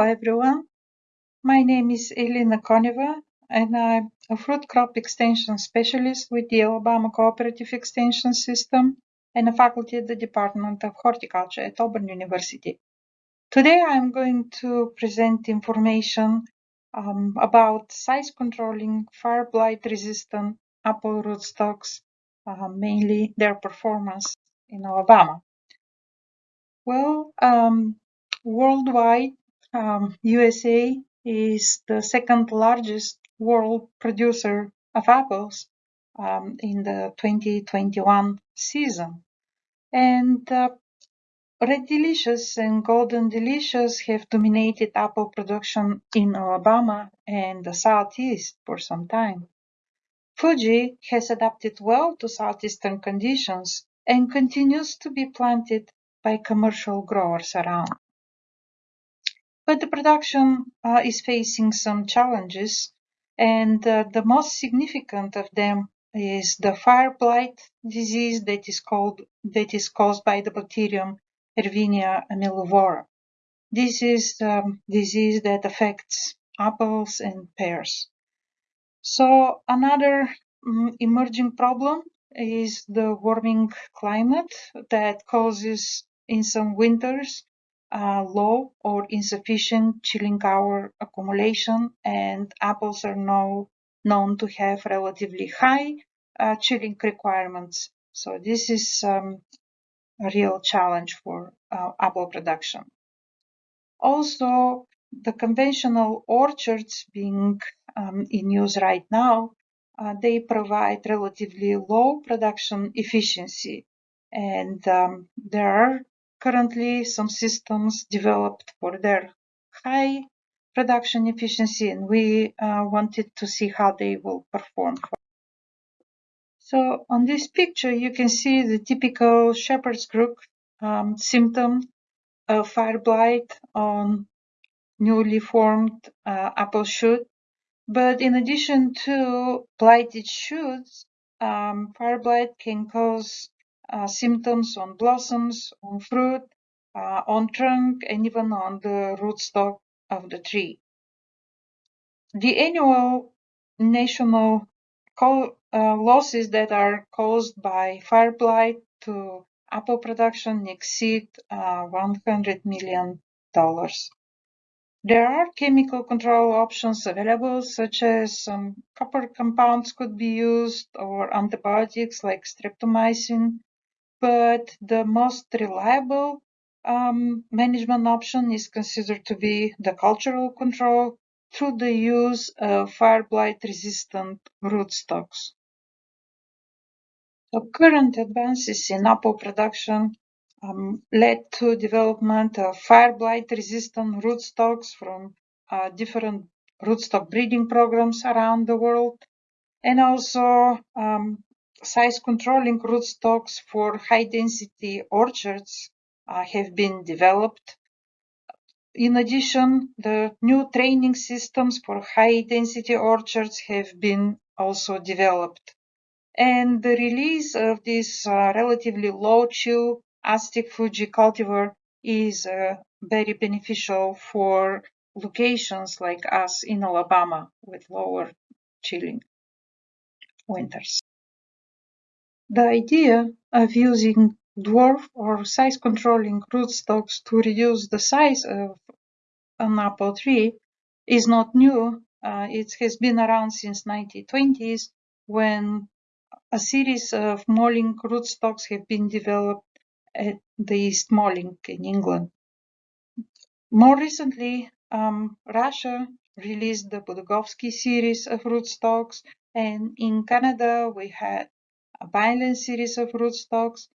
Hello everyone, my name is Elena Koneva and I'm a fruit crop extension specialist with the Alabama Cooperative Extension System and a faculty at the Department of Horticulture at Auburn University. Today I'm going to present information um, about size controlling fire blight resistant apple rootstocks, uh, mainly their performance in Alabama. Well, um, worldwide, um, USA is the second largest world producer of apples um, in the 2021 season. And uh, Red Delicious and Golden Delicious have dominated apple production in Alabama and the Southeast for some time. Fuji has adapted well to southeastern conditions and continues to be planted by commercial growers around. But the production uh, is facing some challenges, and uh, the most significant of them is the fire blight disease that is called that is caused by the bacterium Erwinia amylovora. This is a um, disease that affects apples and pears. So another um, emerging problem is the warming climate that causes in some winters uh, low or insufficient chilling hour accumulation and apples are now known to have relatively high uh, chilling requirements. So this is um, a real challenge for uh, apple production. Also, the conventional orchards being um, in use right now, uh, they provide relatively low production efficiency and um, there are currently some systems developed for their high production efficiency and we uh, wanted to see how they will perform. So on this picture you can see the typical shepherd's crook um, symptom of fire blight on newly formed uh, apple shoot. But in addition to blighted shoots, um, fire blight can cause symptoms on blossoms, on fruit, uh, on trunk, and even on the rootstock of the tree. The annual national uh, losses that are caused by fire blight to apple production exceed uh, $100 million. There are chemical control options available, such as um, copper compounds could be used or antibiotics like streptomycin but the most reliable um, management option is considered to be the cultural control through the use of fire blight resistant rootstocks. The current advances in apple production um, led to development of fire blight resistant rootstocks from uh, different rootstock breeding programs around the world and also um, size controlling rootstocks for high density orchards uh, have been developed. In addition, the new training systems for high density orchards have been also developed. And the release of this uh, relatively low chill Aztec Fuji cultivar is uh, very beneficial for locations like us in Alabama with lower chilling winters. The idea of using dwarf or size-controlling rootstocks to reduce the size of an apple tree is not new. Uh, it has been around since 1920s when a series of Malling rootstocks have been developed at the East Malling in England. More recently, um, Russia released the Budagovsky series of rootstocks, and in Canada we had a Vineland series of rootstocks.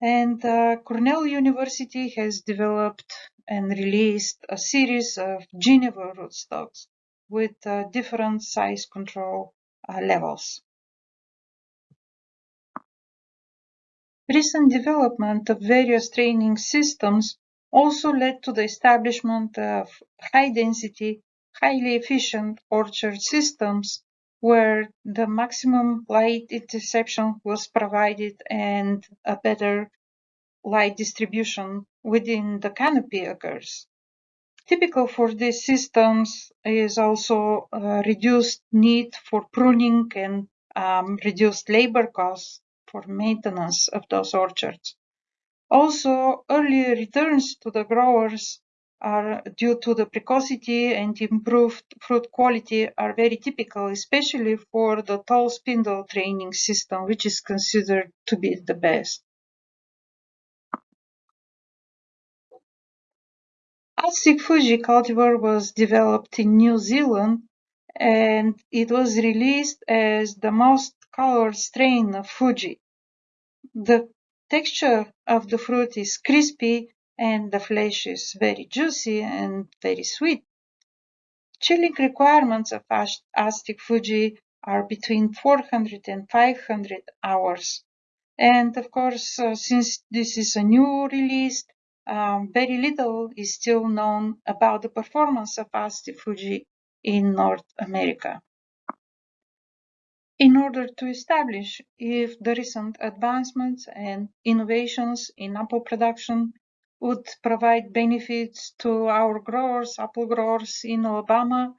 And uh, Cornell University has developed and released a series of Geneva rootstocks with uh, different size control uh, levels. Recent development of various training systems also led to the establishment of high-density, highly efficient orchard systems where the maximum light interception was provided and a better light distribution within the canopy occurs. Typical for these systems is also reduced need for pruning and um, reduced labor costs for maintenance of those orchards. Also, early returns to the growers are due to the precocity and improved fruit quality are very typical, especially for the tall spindle training system, which is considered to be the best. Aztec Fuji cultivar was developed in New Zealand and it was released as the most colored strain of Fuji. The texture of the fruit is crispy and the flesh is very juicy and very sweet. Chilling requirements of Aztec Fuji are between 400 and 500 hours. And of course, uh, since this is a new release, um, very little is still known about the performance of Aztec Fuji in North America. In order to establish if the recent advancements and innovations in apple production would provide benefits to our growers, apple growers in Alabama,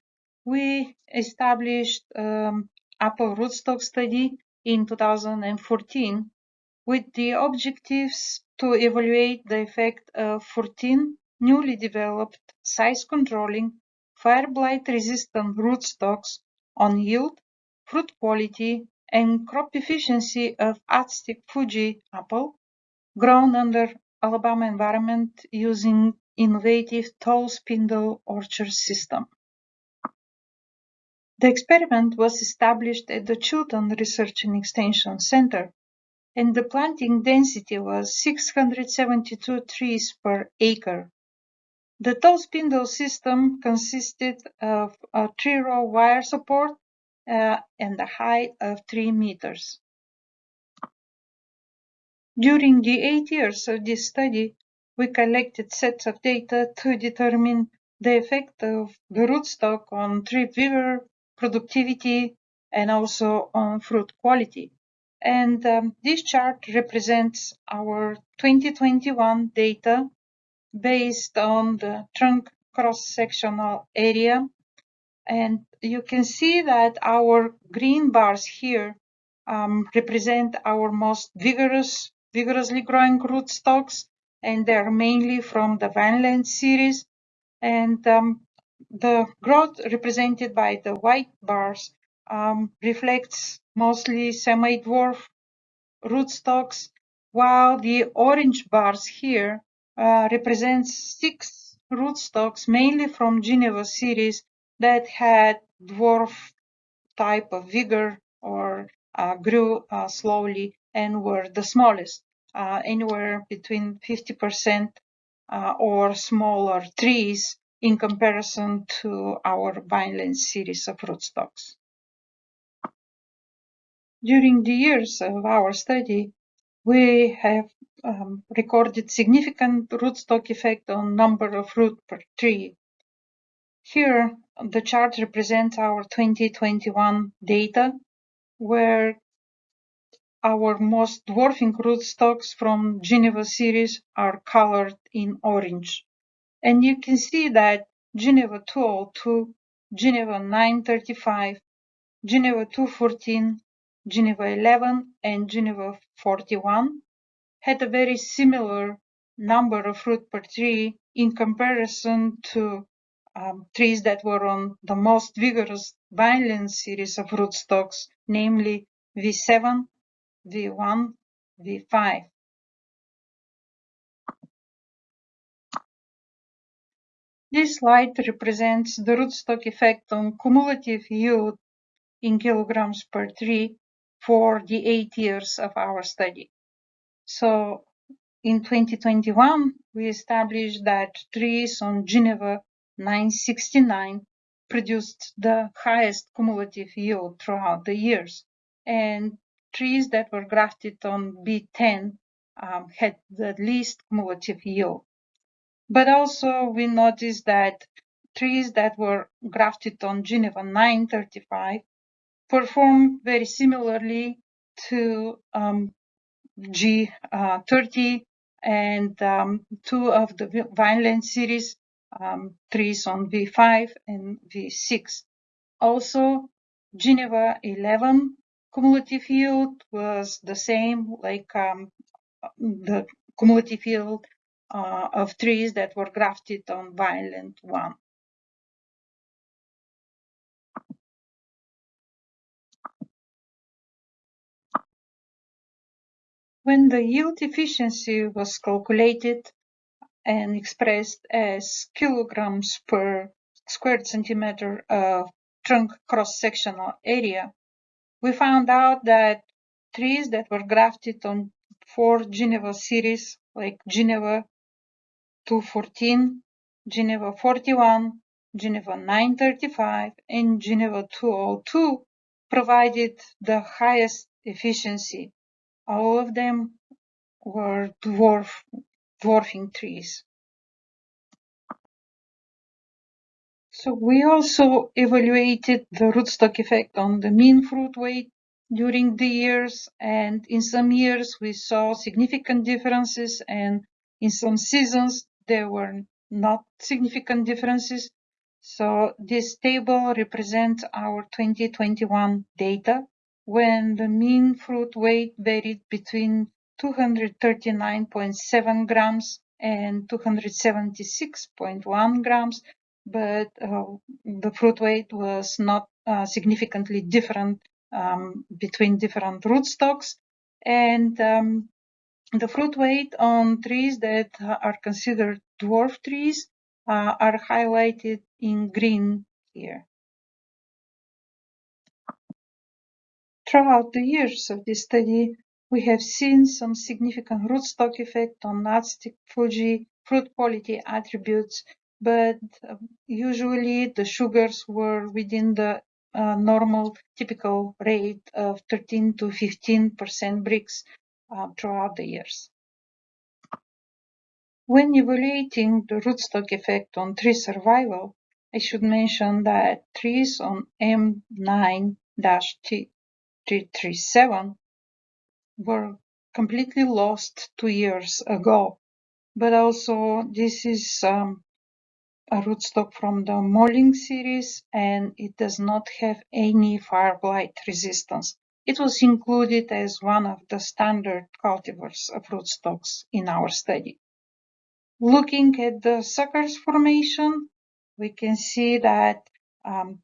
we established um, apple rootstock study in 2014 with the objectives to evaluate the effect of 14 newly developed size-controlling, fire blight-resistant rootstocks on yield, fruit quality, and crop efficiency of Aztec Fuji apple grown under Alabama environment using innovative tall spindle orchard system. The experiment was established at the Chilton Research and Extension Center and the planting density was 672 trees per acre. The tall spindle system consisted of a three-row wire support uh, and a height of 3 meters. During the eight years of this study, we collected sets of data to determine the effect of the rootstock on tree vigor, productivity, and also on fruit quality. And um, this chart represents our 2021 data based on the trunk cross-sectional area. And you can see that our green bars here um, represent our most vigorous, vigorously growing rootstocks, and they're mainly from the Vineland series. And um, the growth represented by the white bars um, reflects mostly semi-dwarf rootstocks, while the orange bars here uh, represents six rootstocks, mainly from Geneva series, that had dwarf type of vigor or uh, grew uh, slowly and were the smallest, uh, anywhere between 50% uh, or smaller trees in comparison to our Vineland series of rootstocks. During the years of our study, we have um, recorded significant rootstock effect on number of root per tree. Here, the chart represents our 2021 data, where our most dwarfing rootstocks from Geneva series are colored in orange. And you can see that Geneva 202, Geneva 935, Geneva 214, Geneva 11 and Geneva 41 had a very similar number of fruit per tree in comparison to um, trees that were on the most vigorous Vineland series of rootstocks, namely V7, V1, V5. This slide represents the rootstock effect on cumulative yield in kilograms per tree for the eight years of our study. So in 2021, we established that trees on Geneva 969 produced the highest cumulative yield throughout the years. And trees that were grafted on B10 um, had the least cumulative yield. But also we noticed that trees that were grafted on Geneva 935 performed very similarly to um, G30 uh, and um, two of the Vineland series um, trees on V5 and V6. Also, Geneva 11 cumulative yield was the same, like um, the cumulative yield uh, of trees that were grafted on Vineland 1. When the yield efficiency was calculated and expressed as kilograms per square centimeter of trunk cross-sectional area, we found out that trees that were grafted on four Geneva series, like Geneva 214, Geneva 41, Geneva 935, and Geneva 202, provided the highest efficiency all of them were dwarf, dwarfing trees. We also evaluated the rootstock effect on the mean fruit weight during the years, and in some years we saw significant differences, and in some seasons there were not significant differences. So this table represents our 2021 data when the mean fruit weight varied between 239.7 grams and 276.1 grams, but uh, the fruit weight was not uh, significantly different um, between different rootstocks. And um, the fruit weight on trees that are considered dwarf trees uh, are highlighted in green here. Throughout the years of this study, we have seen some significant rootstock effect on Aztec Fuji fruit quality attributes, but uh, usually the sugars were within the uh, normal typical rate of 13 to 15% Brix uh, throughout the years. When evaluating the rootstock effect on tree survival, I should mention that trees on M9-T 337 were completely lost two years ago. But also this is um, a rootstock from the Malling series and it does not have any fire blight resistance. It was included as one of the standard cultivars of rootstocks in our study. Looking at the suckers formation, we can see that um,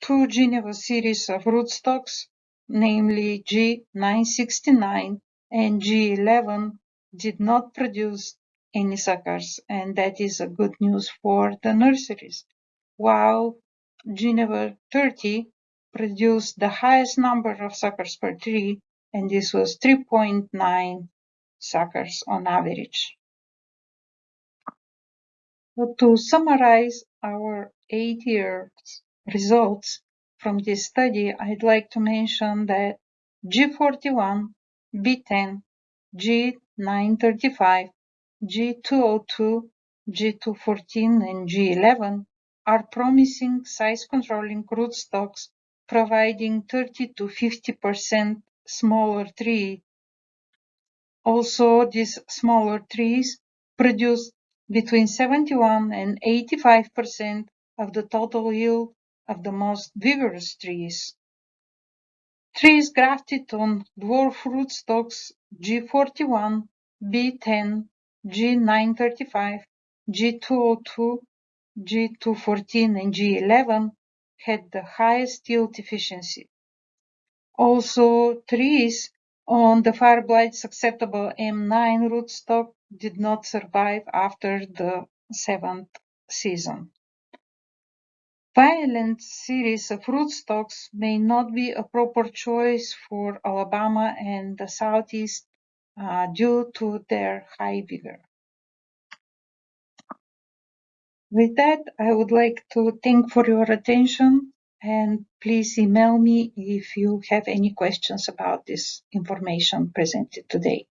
two Geneva series of rootstocks namely G969 and G11, did not produce any suckers, and that is a good news for the nurseries. While Geneva 30 produced the highest number of suckers per tree, and this was 3.9 suckers on average. So to summarize our eight years results, from this study, I'd like to mention that G41, B10, G935, G202, G214, and G11 are promising size-controlling rootstocks providing 30 to 50% smaller tree. Also, these smaller trees produce between 71 and 85% of the total yield of the most vigorous trees. Trees grafted on dwarf rootstocks G41, B10, G935, G202, G214, and G11 had the highest yield efficiency. Also, trees on the fire blight susceptible M9 rootstock did not survive after the seventh season. Vineland series of rootstocks may not be a proper choice for Alabama and the Southeast Uh, due to their high vigor. With that, I would like to thank for your attention and please email me if you have any questions about this information presented today.